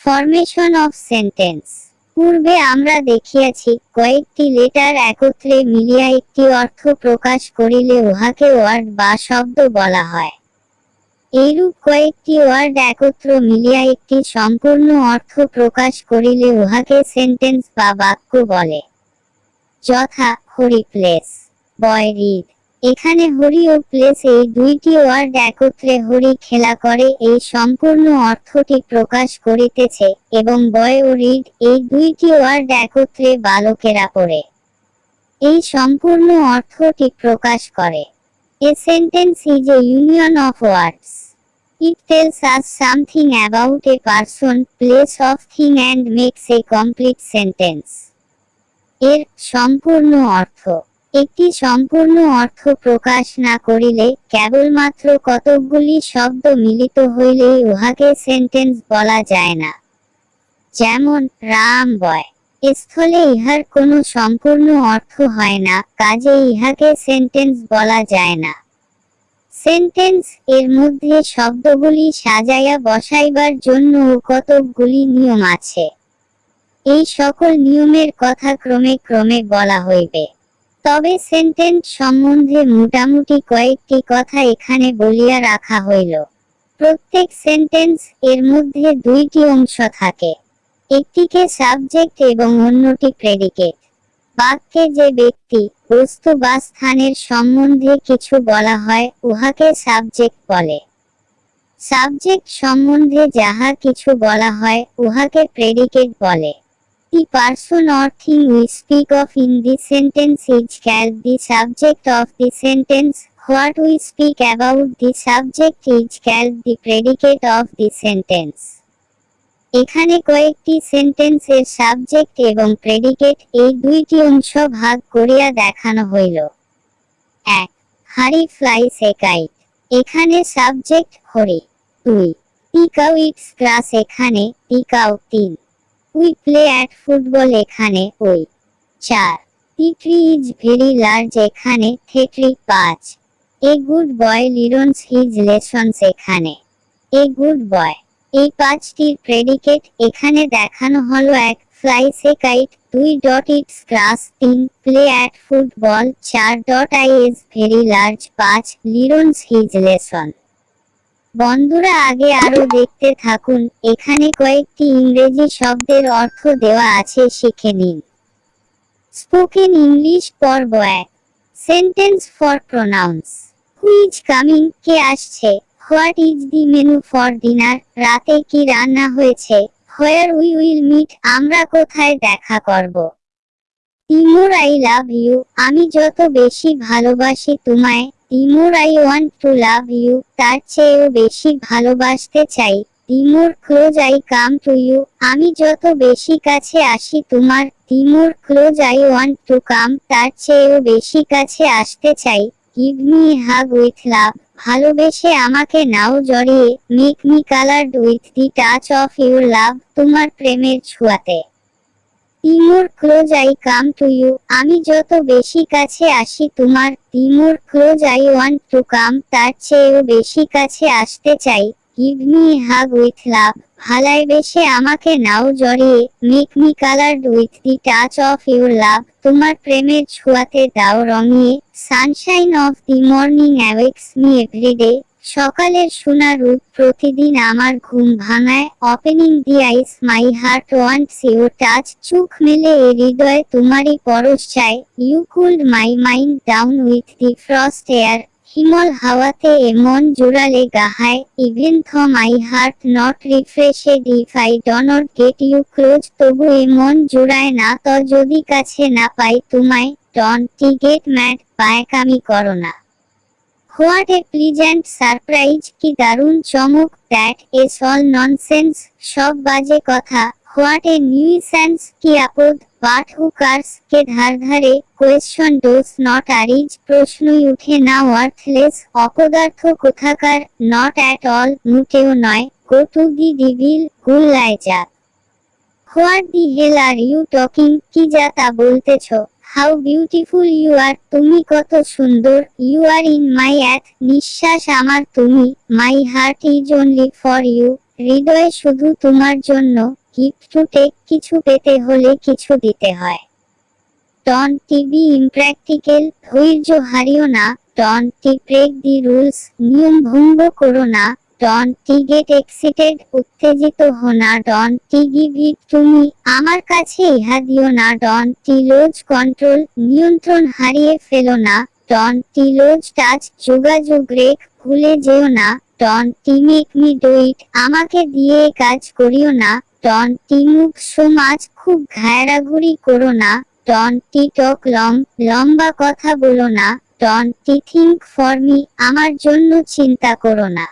Formation of sentence পূর্বে আমরা দেখিয়াছি, কয়েকটি লেটার একত্রে মিলিয়া একটি অর্থ প্রকাশ করিলে উহাকে ওয়ার্ড বা শব্দ বলা হয়। এইরূপ কয়েকটি ওয়ার্ড একত্র মিলিয়া একটি সম্পূর্ণ অর্থ প্রকাশ করিলে উহাকে সেন্টেন্স বা বাক্য বলে। যথা হরি প্লেস বয় রিড এখানে হরি ও প্লেস এই দুইটি ওয়ার্ড একত্রে হরি খেলা করে, এই সম্পূর্ণ অর্থটি প্রকাশ করিতেছে এবং বয় ও রিড এই দুইটি ওয়ার্ড একত্রে বালকেরা পড়ে। এই সম্পূর্ণ অর্থটি প্রকাশ করে। A sentence is a union of words it tells us something about a person place of thing and makes a complete sentence এর সম্পূর্ণ অর্থ। একটি সম্পূর্ণ অর্থ প্রকাশ না করিলে কেবলমাত্র কতকগুলি শব্দ মিলিত হইলেই উহাকে সেন্টেন্স বলা যায় না। যেমন, রাম বয়। স্থলে ইহার কোনো সম্পূর্ণ অর্থ হয় না, কাজে ইহাকে সেন্টেন্স বলা যায় না। সেন্টেন্স এর মধ্যে শব্দগুলি সাজাইয়া বসাইবার জন্য কতকগুলি নিয়ম আছে। এই সকল নিয়মের কথা ক্রমে ক্রমে বলা হইবে। তবে সেন্টেন্স সম্বন্ধে মোটামুটি কয়েকটি কথা এখানে বলিয়া রাখা হইল। প্রত্যেক সেন্টেন্স এর মধ্যে দুইটি অংশ থাকে। একটিকে সাবজেক্ট এবং অন্যটি প্রেডিকেট। বাক্যে যে ব্যক্তি, বস্তু বা স্থানের সম্বন্ধে কিছু বলা হয়, উহাকে সাবজেক্ট বলে। সাবজেক্ট সম্বন্ধে যাহা কিছু বলা হয়, উহাকে প্রেডিকেট বলে। The person or thing we speak of in the sentence is called the subject of the sentence. What we speak about the subject is called the predicate of the sentence. এখানে কয়েকটি সেন্টেন্সের subject এবং predicate এই দুইটি অংশ ভাগ করিয়া দেখানো হইল এক হারি ফ্লাইস এ এখানে সাবজেক্ট হরি দুই টিকাউ ইটস গ্রাস এখানে টিকাউ তিন উই প্লে অ্যাট ফুটবল এখানে ওই চার। ট্রি ইজ ভেরি লার্জ এখানে থেট্রি পাঁচ। A good boy learns his lessons এখানে। এ গুড বয় এই পাঁচটির প্রেডিকেট এখানে দেখানো হলো এক ফ্লাইস এ কাইট দুই ডট ইটস ক্রাস তিন প্লে অ্যাট ফুটবল চার dot I is very large পাঁচ লিরন্স হিজ লেসন বন্ধুরা আগে আরও দেখতে থাকুন, এখানে কয়েকটি ইংরেজি শব্দের অর্থ দেওয়া আছে, শিখে নিন। স্পোকেন ইংলিশ পর্ব এক sentence for pronounce who's coming কে আসছে? What is the menu for dinner রাতে কি রান্না হয়েছে? হোয়ার উই উইল মিট আমরা কোথায় দেখা করব? তিমুর আই লাভ ইউ আমি যত বেশি ভালোবাসি তোমায় the more I want to love you. তার চেয়েও বেশি ভালোবাসতে চাই। The more close, I come to you. আমি যত বেশি কাছে আসি তোমার the more close, I want to come. তার চেয়েও বেশি কাছে আসতে চাই। Give me hug with love. ভালোবেসে আমাকে নাও জড়িয়ে। Make me coloured with the touch of your love. তোমার প্রেমের ছোঁয়াতে। The more close I come to you আমি যত বেশি কাছে আসি তোমার the more close I want to come তার চেয়েও বেশি কাছে আসতে চাই। Give me hug with love ভালাই বেশে আমাকে নাও জড়িয়ে। Make me coloured with the touch of your love তোমার প্রেমের ছোঁয়াতে দাও রঙিয়ে। Sunshine of the morning awakes me everyday সকালের সোনা রূপ প্রতিদিন আমার ঘুম ভাঙায়। Opening the eyes my heart wants your touch চোখ মেলে এ হৃদয় তোমারই পরশ চায় you cooled my mind down with the frost air হিমল হাওয়াতে এ মন জোড়ালে গাহায়। Even though my heart not refreshed if I don't get you close তবু এ মন জোড়ায় না। তো যদি কাছে না পাই তোমায় ডন টি গেট ম্যাড পায়কামি করো না। হোয়াট এ প্লিজেন্ট সারপ্রাইজ কি দারুণ চমক, দ্যাট ইজ অল ননসেন্স, সব বাজে কথা। হোয়াট এ নিউইসেন্স কি আপদ বাট হু কার্স, কে ধার ধারে, কোয়েশ্চন ডোজ নট আরিজ প্রশ্নই উঠে না, ওয়ার্থলেস, অপদার্থ কোথাকার, নট অ্যাট অল, মোটেও নয়, গো টু দি ডিভিল গুল্লায় যা। What the hell are you talking, কি যা তা বলতেছ? হাউ বিউটিফুল ইউ আর তুমি কত সুন্দর। ইউ আর ইন মাই অ্যাথ নিঃশ্বাস আমার তুমি। My heart is only for you হৃদয় শুধু তোমার জন্য। গিফট কিছু পেতে হলে কিছু দিতে হয়। ডন টিভি ইমপ্র্যাকটিক্যাল ধৈর্য হারিও না। ডন টি ব্রেক দি রুলস নিয়ম ভঙ্গ করো না। ডন টি গেট এক্সিটেড, উত্তেজিত হো না ডন টি গিভ ইট তুমি আমার কাছে ইহা দিও না। ডন টি লোজ কন্ট্রোল, নিয়ন্ত্রণ হারিয়ে ফেলো না। ডন টি লোজ টাচ, যোগাযোগ রেখ ভুলে যেও না। Don't make me do it আমাকে দিয়ে কাজ করিও না। ডন টি মুভ সমাজ খুব ঘায়রাঘুরি করো না। ডন টি টক লং লম্বা কথা বলো না। Don't think for me আমার জন্য চিন্তা করো না।